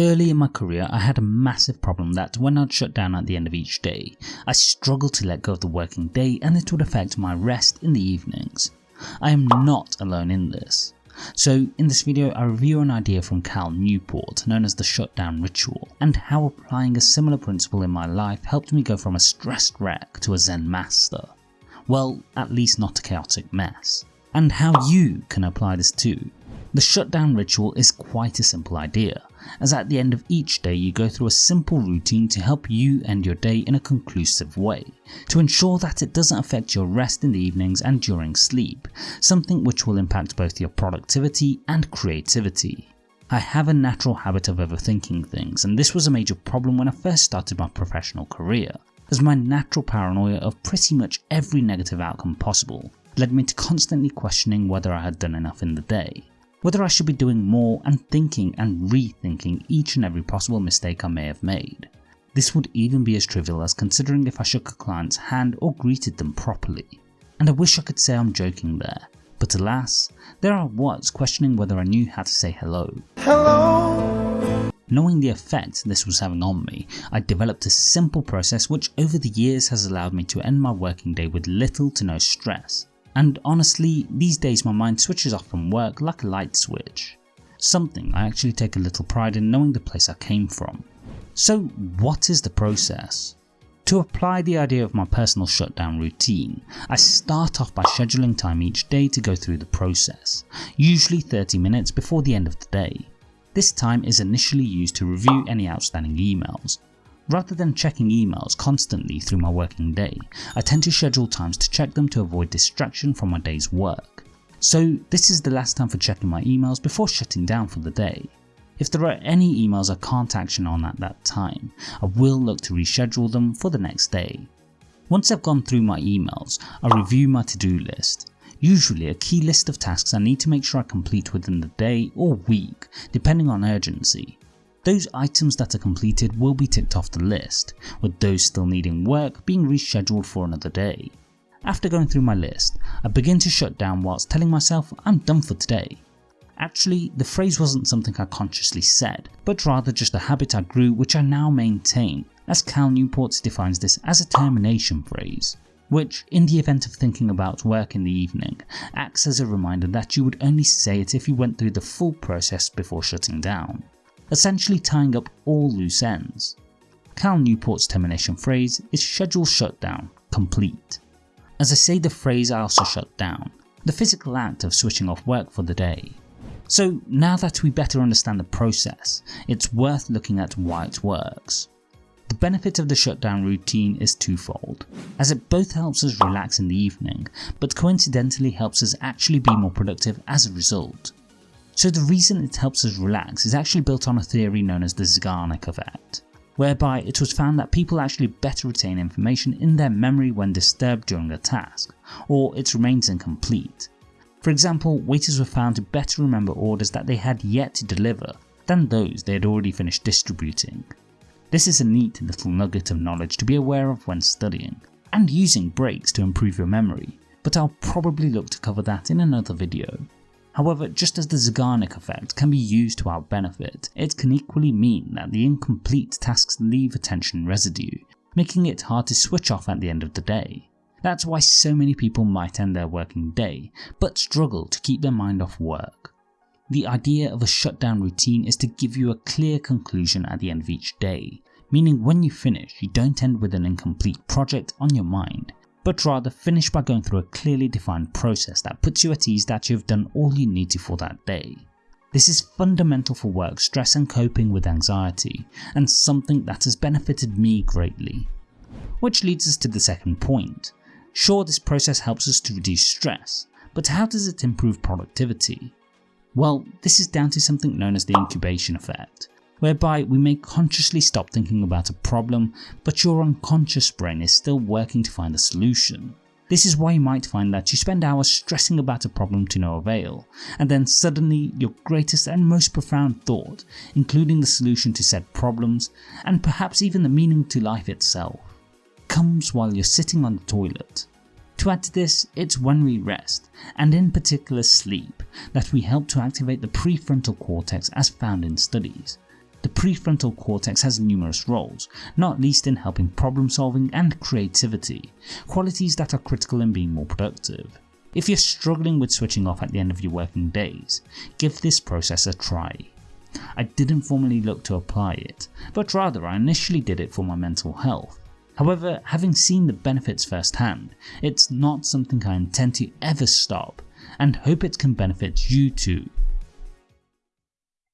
Early in my career I had a massive problem that when I'd shut down at the end of each day, I struggled to let go of the working day and it would affect my rest in the evenings. I am not alone in this. So in this video I review an idea from Cal Newport known as the shutdown ritual and how applying a similar principle in my life helped me go from a stressed wreck to a zen master. Well at least not a chaotic mess. And how you can apply this too. The shutdown ritual is quite a simple idea as at the end of each day you go through a simple routine to help you end your day in a conclusive way, to ensure that it doesn't affect your rest in the evenings and during sleep, something which will impact both your productivity and creativity. I have a natural habit of overthinking things and this was a major problem when I first started my professional career, as my natural paranoia of pretty much every negative outcome possible led me to constantly questioning whether I had done enough in the day whether I should be doing more and thinking and rethinking each and every possible mistake I may have made. This would even be as trivial as considering if I shook a client's hand or greeted them properly. And I wish I could say I'm joking there, but alas, there I was questioning whether I knew how to say hello. Hello! Knowing the effect this was having on me, I developed a simple process which over the years has allowed me to end my working day with little to no stress and honestly these days my mind switches off from work like a light switch. Something I actually take a little pride in knowing the place I came from. So what is the process? To apply the idea of my personal shutdown routine, I start off by scheduling time each day to go through the process, usually 30 minutes before the end of the day. This time is initially used to review any outstanding emails, Rather than checking emails constantly through my working day, I tend to schedule times to check them to avoid distraction from my day's work. So this is the last time for checking my emails before shutting down for the day. If there are any emails I can't action on at that time, I will look to reschedule them for the next day. Once I've gone through my emails, I review my to-do list, usually a key list of tasks I need to make sure I complete within the day or week depending on urgency. Those items that are completed will be ticked off the list, with those still needing work being rescheduled for another day. After going through my list, I begin to shut down whilst telling myself I'm done for today. Actually, the phrase wasn't something I consciously said, but rather just a habit I grew which I now maintain, as Cal Newport defines this as a termination phrase, which, in the event of thinking about work in the evening, acts as a reminder that you would only say it if you went through the full process before shutting down essentially tying up all loose ends. Cal Newport's termination phrase is schedule shutdown complete. As I say the phrase I also shut down, the physical act of switching off work for the day. So now that we better understand the process, it's worth looking at why it works. The benefit of the shutdown routine is twofold, as it both helps us relax in the evening, but coincidentally helps us actually be more productive as a result. So the reason it helps us relax is actually built on a theory known as the Zeigarnik effect, whereby it was found that people actually better retain information in their memory when disturbed during a task, or it remains incomplete. For example, waiters were found to better remember orders that they had yet to deliver than those they had already finished distributing. This is a neat little nugget of knowledge to be aware of when studying, and using breaks to improve your memory, but I'll probably look to cover that in another video. However, just as the Zeigarnik effect can be used to our benefit, it can equally mean that the incomplete tasks leave attention residue, making it hard to switch off at the end of the day. That's why so many people might end their working day, but struggle to keep their mind off work. The idea of a shutdown routine is to give you a clear conclusion at the end of each day, meaning when you finish you don't end with an incomplete project on your mind, but rather finish by going through a clearly defined process that puts you at ease that you have done all you need to for that day. This is fundamental for work stress and coping with anxiety, and something that has benefited me greatly. Which leads us to the second point. Sure this process helps us to reduce stress, but how does it improve productivity? Well, this is down to something known as the incubation effect, whereby we may consciously stop thinking about a problem, but your unconscious brain is still working to find a solution. This is why you might find that you spend hours stressing about a problem to no avail, and then suddenly your greatest and most profound thought, including the solution to said problems, and perhaps even the meaning to life itself, comes while you're sitting on the toilet. To add to this, it's when we rest, and in particular sleep, that we help to activate the prefrontal cortex as found in studies, The prefrontal cortex has numerous roles, not least in helping problem solving and creativity, qualities that are critical in being more productive. If you're struggling with switching off at the end of your working days, give this process a try. I didn't formally look to apply it, but rather I initially did it for my mental health. However, having seen the benefits firsthand, it's not something I intend to ever stop and hope it can benefit you too.